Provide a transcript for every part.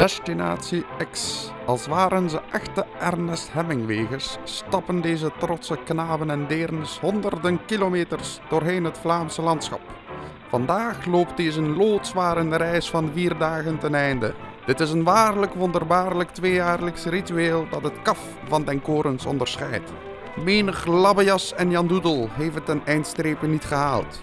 Destinatie X. Als waren ze echte Ernest Hemingwegers, stappen deze trotse knaben en deernes honderden kilometers doorheen het Vlaamse landschap. Vandaag loopt deze loodzware reis van vier dagen ten einde. Dit is een waarlijk wonderbaarlijk tweejaarlijks ritueel dat het kaf van den korens onderscheidt. Menig labbejas en Jan Doedel heeft het ten eindstrepen niet gehaald.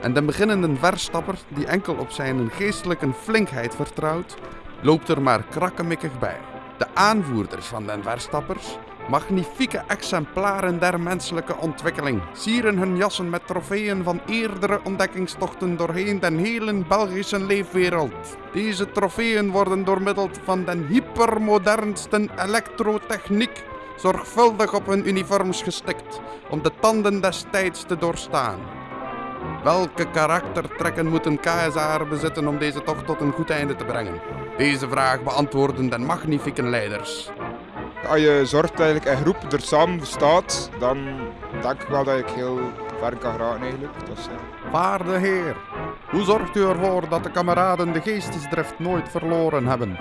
En de beginnende verstapper, die enkel op zijn geestelijke flinkheid vertrouwt, loopt er maar krakkemikkig bij. De aanvoerders van den verstappers, magnifieke exemplaren der menselijke ontwikkeling, sieren hun jassen met trofeeën van eerdere ontdekkingstochten doorheen den hele Belgische leefwereld. Deze trofeeën worden door middel van den hypermodernste elektrotechniek zorgvuldig op hun uniforms gestikt om de tanden des tijds te doorstaan. Welke karaktertrekken moet een KSR bezitten om deze tocht tot een goed einde te brengen? Deze vraag beantwoorden de magnifieke leiders. Als je zorgt dat je een groep er samen staat, dan denk ik wel dat ik heel ver kan geraken eigenlijk. Dus, ja. Waarde heer, hoe zorgt u ervoor dat de kameraden de geestesdrift nooit verloren hebben?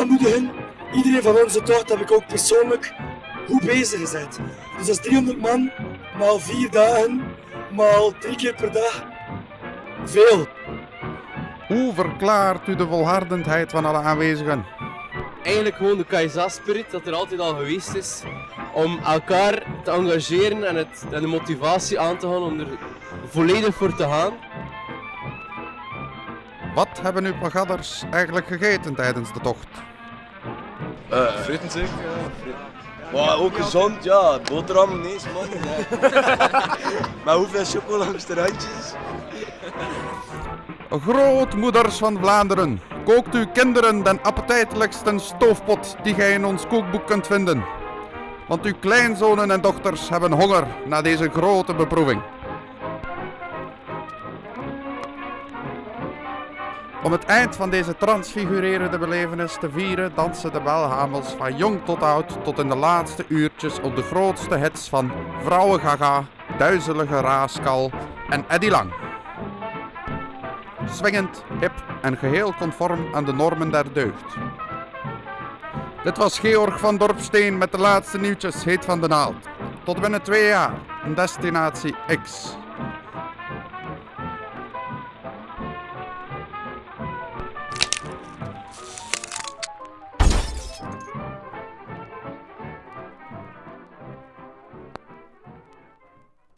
aanmoedigen. Iedereen van onze tocht heb ik ook persoonlijk goed bezig gezet. Dus dat is 300 man, maal 4 dagen, maal 3 keer per dag. Veel. Hoe verklaart u de volhardendheid van alle aanwezigen? eigenlijk gewoon de KSA-spirit dat er altijd al geweest is. Om elkaar te engageren en, het, en de motivatie aan te gaan om er volledig voor te gaan. Wat hebben uw pagadders eigenlijk gegeten tijdens de tocht? Uh, fritten zeker, ja. Maar ook gezond, ja. Boterhammen, nee, man. maar hoeveel chocola langs de randjes? Grootmoeders van Vlaanderen, kookt uw kinderen den appetijtelijkste stoofpot die gij in ons kookboek kunt vinden. Want uw kleinzonen en dochters hebben honger na deze grote beproeving. Om het eind van deze transfigurerende belevenis te vieren dansen de belhamels van jong tot oud tot in de laatste uurtjes op de grootste hits van Vrouwen Gaga, Duizelige Raaskal en Eddie Lang. Swingend, hip en geheel conform aan de normen der deugd. Dit was Georg van Dorpsteen met de laatste nieuwtjes heet van de naald. Tot binnen twee jaar, een destinatie X.